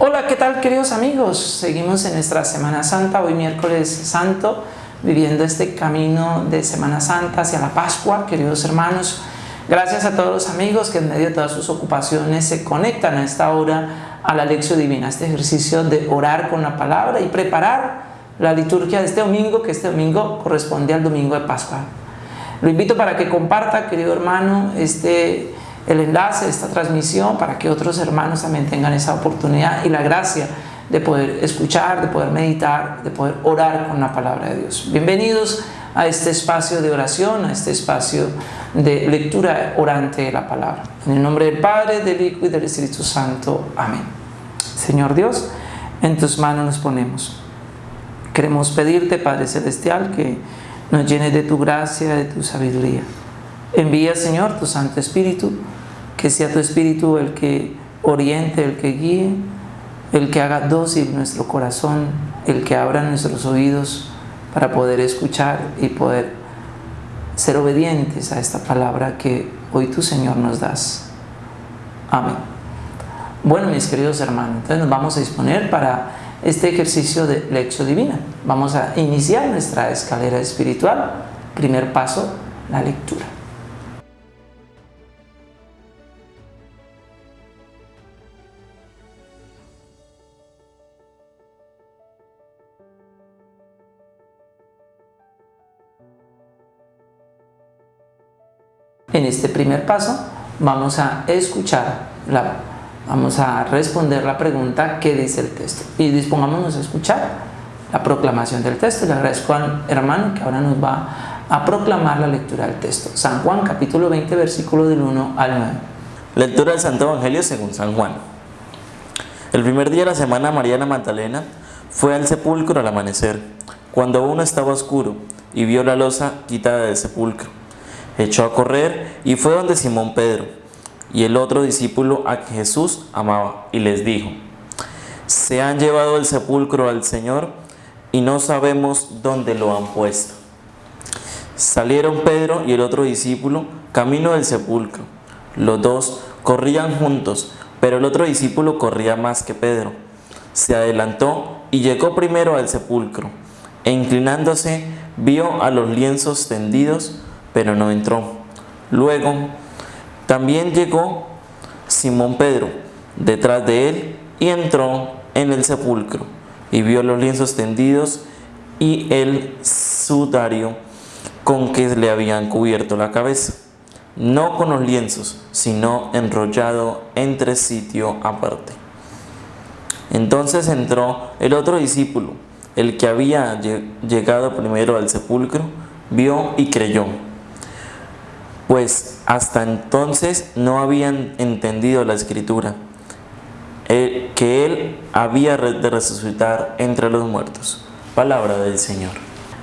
Hola, ¿qué tal queridos amigos? Seguimos en nuestra Semana Santa, hoy miércoles santo, viviendo este camino de Semana Santa hacia la Pascua, queridos hermanos. Gracias a todos los amigos que en medio de todas sus ocupaciones se conectan a esta hora a la lección divina, este ejercicio de orar con la palabra y preparar la liturgia de este domingo, que este domingo corresponde al domingo de Pascua. Lo invito para que comparta, querido hermano, este el enlace de esta transmisión para que otros hermanos también tengan esa oportunidad y la gracia de poder escuchar, de poder meditar, de poder orar con la palabra de Dios. Bienvenidos a este espacio de oración, a este espacio de lectura orante de la palabra. En el nombre del Padre, del Hijo y del Espíritu Santo. Amén. Señor Dios, en tus manos nos ponemos. Queremos pedirte, Padre Celestial, que nos llenes de tu gracia, de tu sabiduría. Envía, Señor, tu Santo Espíritu, que sea tu Espíritu el que oriente, el que guíe, el que haga dócil nuestro corazón, el que abra nuestros oídos para poder escuchar y poder ser obedientes a esta palabra que hoy tu Señor nos das. Amén. Bueno, mis queridos hermanos, entonces nos vamos a disponer para este ejercicio de lección divina. Vamos a iniciar nuestra escalera espiritual. Primer paso, la lectura. Este primer paso vamos a escuchar, la, vamos a responder la pregunta que dice el texto y dispongámonos a escuchar la proclamación del texto. Le agradezco al hermano que ahora nos va a proclamar la lectura del texto. San Juan capítulo 20 versículo del 1 al 9. Lectura del Santo Evangelio según San Juan. El primer día de la semana Mariana Magdalena fue al sepulcro al amanecer, cuando aún estaba oscuro, y vio la losa quitada del sepulcro echó a correr y fue donde Simón Pedro y el otro discípulo a que Jesús amaba y les dijo, se han llevado el sepulcro al Señor y no sabemos dónde lo han puesto. Salieron Pedro y el otro discípulo camino del sepulcro. Los dos corrían juntos, pero el otro discípulo corría más que Pedro. Se adelantó y llegó primero al sepulcro, e inclinándose vio a los lienzos tendidos pero no entró. Luego, también llegó Simón Pedro detrás de él y entró en el sepulcro y vio los lienzos tendidos y el sudario con que le habían cubierto la cabeza, no con los lienzos, sino enrollado entre sitio aparte. Entonces entró el otro discípulo, el que había llegado primero al sepulcro, vio y creyó pues hasta entonces no habían entendido la escritura, eh, que Él había de resucitar entre los muertos. Palabra del Señor.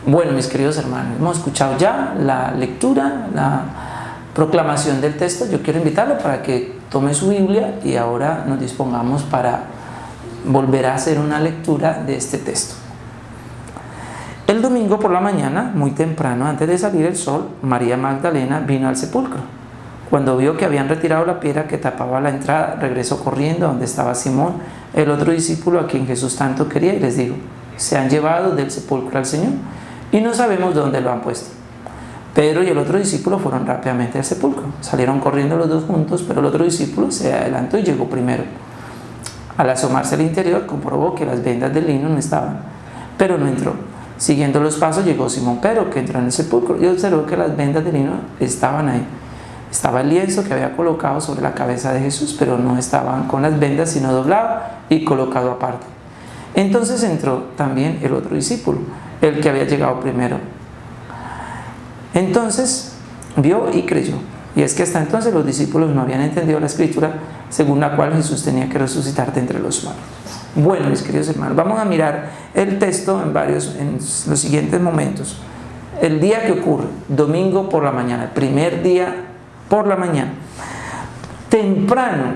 Bueno, mis queridos hermanos, hemos escuchado ya la lectura, la proclamación del texto. Yo quiero invitarlo para que tome su Biblia y ahora nos dispongamos para volver a hacer una lectura de este texto. El domingo por la mañana, muy temprano, antes de salir el sol, María Magdalena vino al sepulcro. Cuando vio que habían retirado la piedra que tapaba la entrada, regresó corriendo a donde estaba Simón, el otro discípulo a quien Jesús tanto quería, y les dijo, se han llevado del sepulcro al Señor y no sabemos dónde lo han puesto. Pedro y el otro discípulo fueron rápidamente al sepulcro. Salieron corriendo los dos juntos, pero el otro discípulo se adelantó y llegó primero. Al asomarse al interior, comprobó que las vendas del lino no estaban, pero no entró. Siguiendo los pasos llegó Simón Pedro, que entró en el sepulcro y observó que las vendas de lino estaban ahí. Estaba el lienzo que había colocado sobre la cabeza de Jesús, pero no estaban con las vendas, sino doblado y colocado aparte. Entonces entró también el otro discípulo, el que había llegado primero. Entonces vio y creyó. Y es que hasta entonces los discípulos no habían entendido la escritura según la cual Jesús tenía que resucitar de entre los muertos. Bueno, mis queridos hermanos, vamos a mirar el texto en varios, en los siguientes momentos. El día que ocurre, domingo por la mañana, primer día por la mañana, temprano,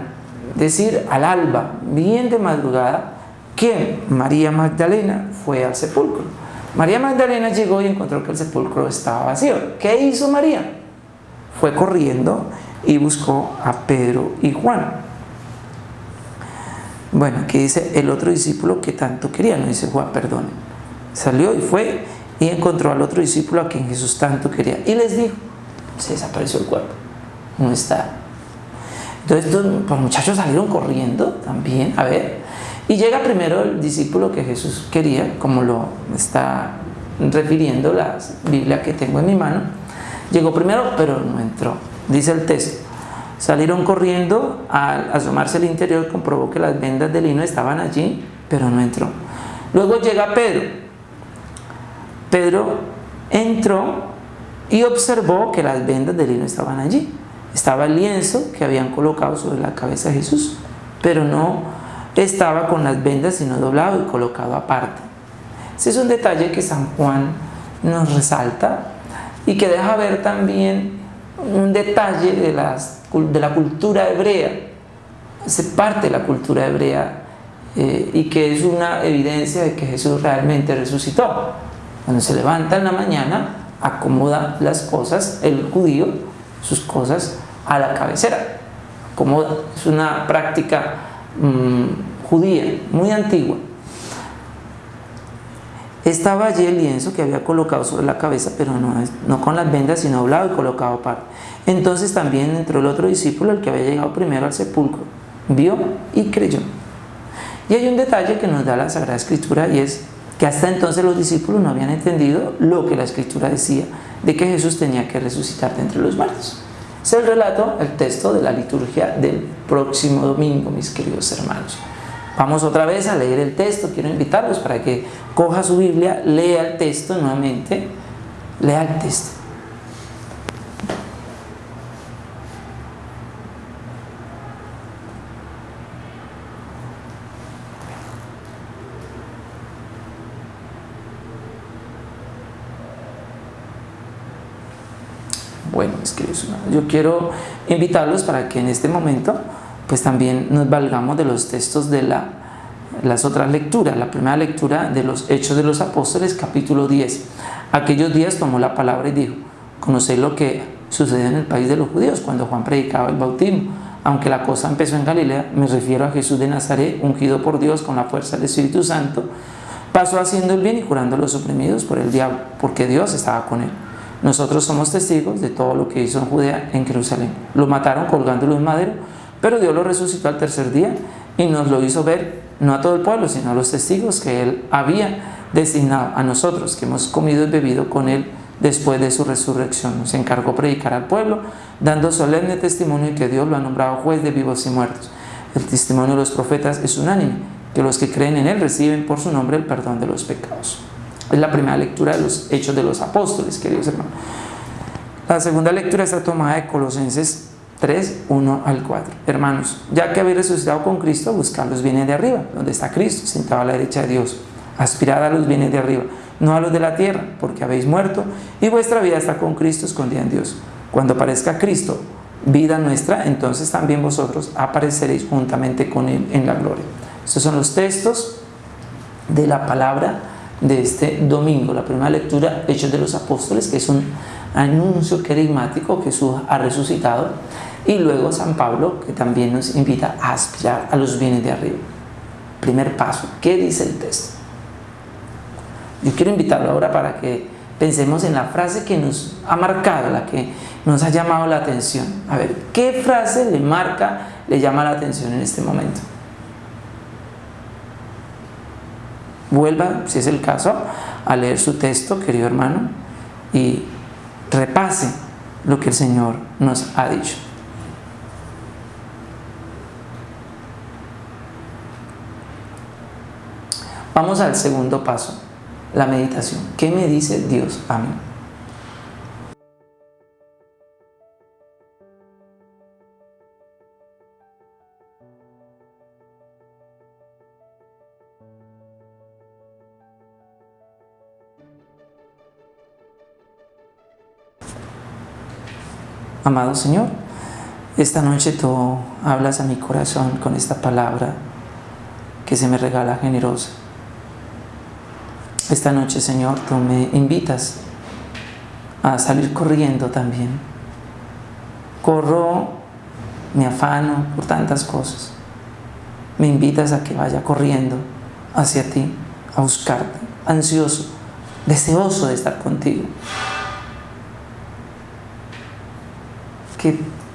decir al alba, bien de madrugada, que María Magdalena fue al sepulcro. María Magdalena llegó y encontró que el sepulcro estaba vacío. ¿Qué hizo María? Fue corriendo y buscó a Pedro y Juan Bueno, aquí dice el otro discípulo que tanto quería, no dice Juan, perdón. Salió y fue y encontró al otro discípulo a quien Jesús tanto quería. Y les dijo, se desapareció el cuerpo, no está. Entonces los muchachos salieron corriendo también, a ver. Y llega primero el discípulo que Jesús quería, como lo está refiriendo la Biblia que tengo en mi mano. Llegó primero, pero no entró. Dice el texto. Salieron corriendo, al asomarse al interior comprobó que las vendas de lino estaban allí, pero no entró. Luego llega Pedro. Pedro entró y observó que las vendas de lino estaban allí. Estaba el lienzo que habían colocado sobre la cabeza de Jesús, pero no estaba con las vendas sino doblado y colocado aparte. Ese es un detalle que San Juan nos resalta y que deja ver también un detalle de, de la cultura hebrea, es parte de la cultura hebrea eh, y que es una evidencia de que Jesús realmente resucitó. Cuando se levanta en la mañana, acomoda las cosas, el judío, sus cosas a la cabecera. Acomoda. Es una práctica mm, judía, muy antigua. Estaba allí el lienzo que había colocado sobre la cabeza, pero no, no con las vendas, sino doblado y colocado aparte. Entonces también entró el otro discípulo, el que había llegado primero al sepulcro, vio y creyó. Y hay un detalle que nos da la Sagrada Escritura y es que hasta entonces los discípulos no habían entendido lo que la Escritura decía de que Jesús tenía que resucitar de entre los muertos. Es el relato, el texto de la liturgia del próximo domingo, mis queridos hermanos. Vamos otra vez a leer el texto, quiero invitarlos para que coja su Biblia, lea el texto nuevamente, lea el texto. Bueno, mis queridos yo quiero invitarlos para que en este momento pues también nos valgamos de los textos de la, las otras lecturas. La primera lectura de los Hechos de los Apóstoles, capítulo 10. Aquellos días tomó la palabra y dijo, conocéis lo que sucedió en el país de los judíos cuando Juan predicaba el bautismo. Aunque la cosa empezó en Galilea, me refiero a Jesús de Nazaret, ungido por Dios con la fuerza del Espíritu Santo, pasó haciendo el bien y curando a los oprimidos por el diablo, porque Dios estaba con él. Nosotros somos testigos de todo lo que hizo en Judea, en Jerusalén. Lo mataron colgándolo en madero, pero Dios lo resucitó al tercer día y nos lo hizo ver, no a todo el pueblo, sino a los testigos que Él había designado a nosotros, que hemos comido y bebido con Él después de su resurrección. Nos encargó predicar al pueblo, dando solemne testimonio que Dios lo ha nombrado juez de vivos y muertos. El testimonio de los profetas es unánime, que los que creen en Él reciben por su nombre el perdón de los pecados. Es la primera lectura de los Hechos de los Apóstoles, queridos hermanos. La segunda lectura está tomada de Colosenses 3, 1 al 4. Hermanos, ya que habéis resucitado con Cristo, buscad los bienes de arriba, donde está Cristo, sentado a la derecha de Dios. Aspirad a los bienes de arriba, no a los de la tierra, porque habéis muerto y vuestra vida está con Cristo escondida en Dios. Cuando aparezca Cristo, vida nuestra, entonces también vosotros apareceréis juntamente con Él en la gloria. Estos son los textos de la palabra de este domingo, la primera lectura, Hechos de los Apóstoles, que es un anuncio querigmático que Jesús ha resucitado, y luego San Pablo, que también nos invita a aspirar a los bienes de arriba. Primer paso, ¿qué dice el texto? Yo quiero invitarlo ahora para que pensemos en la frase que nos ha marcado, la que nos ha llamado la atención. A ver, ¿qué frase le marca, le llama la atención en este momento? Vuelva, si es el caso, a leer su texto, querido hermano, y repase lo que el Señor nos ha dicho. Vamos al segundo paso, la meditación. ¿Qué me dice Dios a mí? Amado Señor, esta noche tú hablas a mi corazón con esta palabra que se me regala generosa. Esta noche, Señor, tú me invitas a salir corriendo también. Corro, me afano por tantas cosas. me invitas a que vaya corriendo hacia ti, a buscarte, ansioso, deseoso de estar contigo.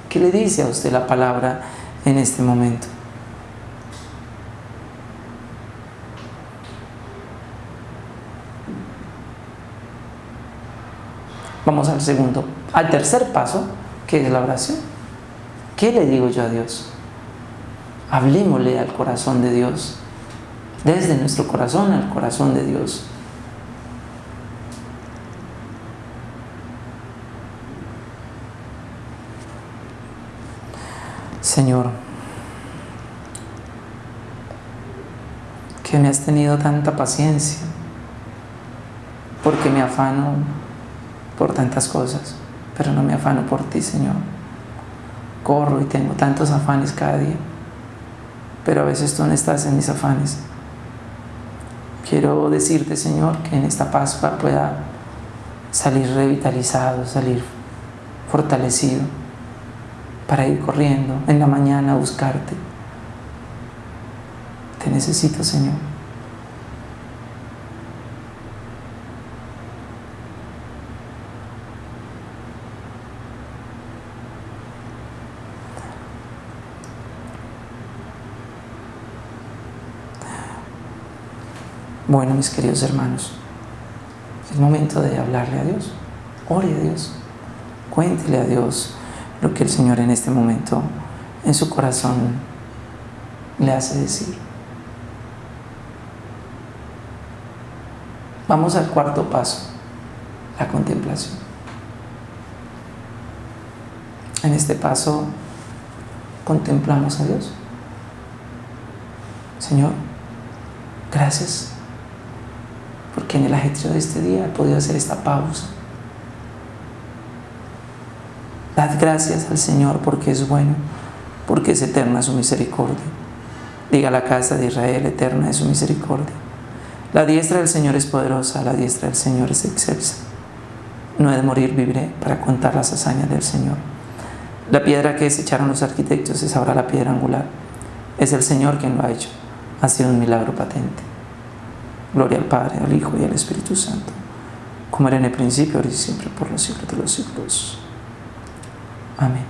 ¿Qué, le dice a usted la palabra en este momento? Vamos al segundo, al tercer paso, que es la oración. ¿Qué le digo yo a Dios? Hablemosle al corazón de Dios, desde nuestro corazón al corazón de Dios. Señor, que me has tenido tanta paciencia, porque me afano por tantas cosas, pero no me afano por ti, Señor. Corro y tengo tantos afanes cada día, pero a veces tú no estás en mis afanes. Quiero decirte, Señor, que en esta Pascua pueda salir revitalizado, salir fortalecido, para ir corriendo en la mañana a buscarte. Te necesito, Señor. Bueno, mis queridos hermanos, es momento de hablarle a Dios. Ore a Dios. Cuéntele a Dios lo que el Señor en este momento en su corazón le hace decir. Vamos al cuarto paso, la contemplación. En este paso contemplamos a Dios. Señor, gracias porque en el ajetreo de este día he podido hacer esta pausa. Dad gracias al Señor porque es bueno, porque es eterna su misericordia. Diga la casa de Israel, eterna es su misericordia. La diestra del Señor es poderosa, la diestra del Señor es excelsa. No he de morir, viviré para contar las hazañas del Señor. La piedra que desecharon los arquitectos es ahora la piedra angular. Es el Señor quien lo ha hecho. Ha sido un milagro patente. Gloria al Padre, al Hijo y al Espíritu Santo, como era en el principio, ahora y siempre, por los siglos de los siglos. Amén.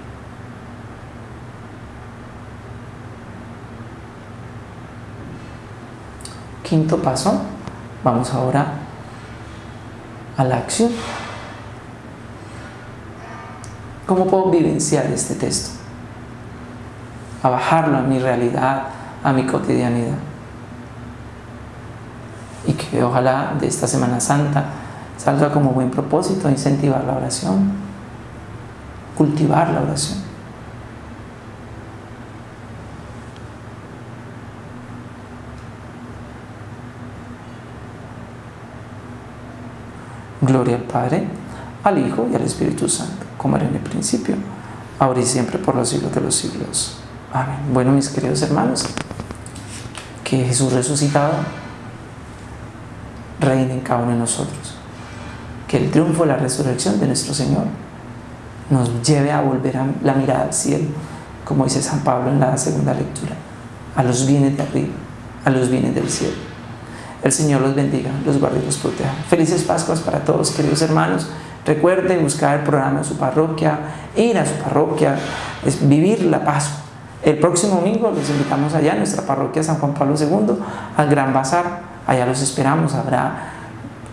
Quinto paso, vamos ahora a la acción. ¿Cómo puedo vivenciar este texto? A bajarlo a mi realidad, a mi cotidianidad y que ojalá de esta Semana Santa salga como buen propósito incentivar la oración, cultivar la oración. Gloria al Padre, al Hijo y al Espíritu Santo, como era en el principio, ahora y siempre por los siglos de los siglos. Amén. Bueno, mis queridos hermanos, que Jesús resucitado reine en cada uno de nosotros. Que el triunfo de la resurrección de nuestro Señor nos lleve a volver a la mirada al cielo, como dice San Pablo en la segunda lectura, a los bienes de arriba, a los bienes del cielo. El Señor los bendiga, los guarde y los proteja. Felices Pascuas para todos, queridos hermanos. Recuerde buscar el programa de su parroquia, ir a su parroquia, es vivir la Pascua. El próximo domingo los invitamos allá a nuestra parroquia San Juan Pablo II, al Gran Bazar, Allá los esperamos, habrá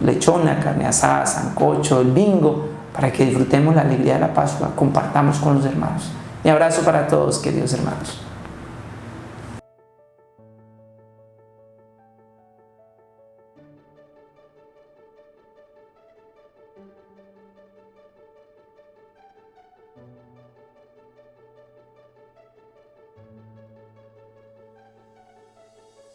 lechona, carne asada, sancocho, el bingo, para que disfrutemos la alegría de la Pascua, compartamos con los hermanos. Mi abrazo para todos, queridos hermanos.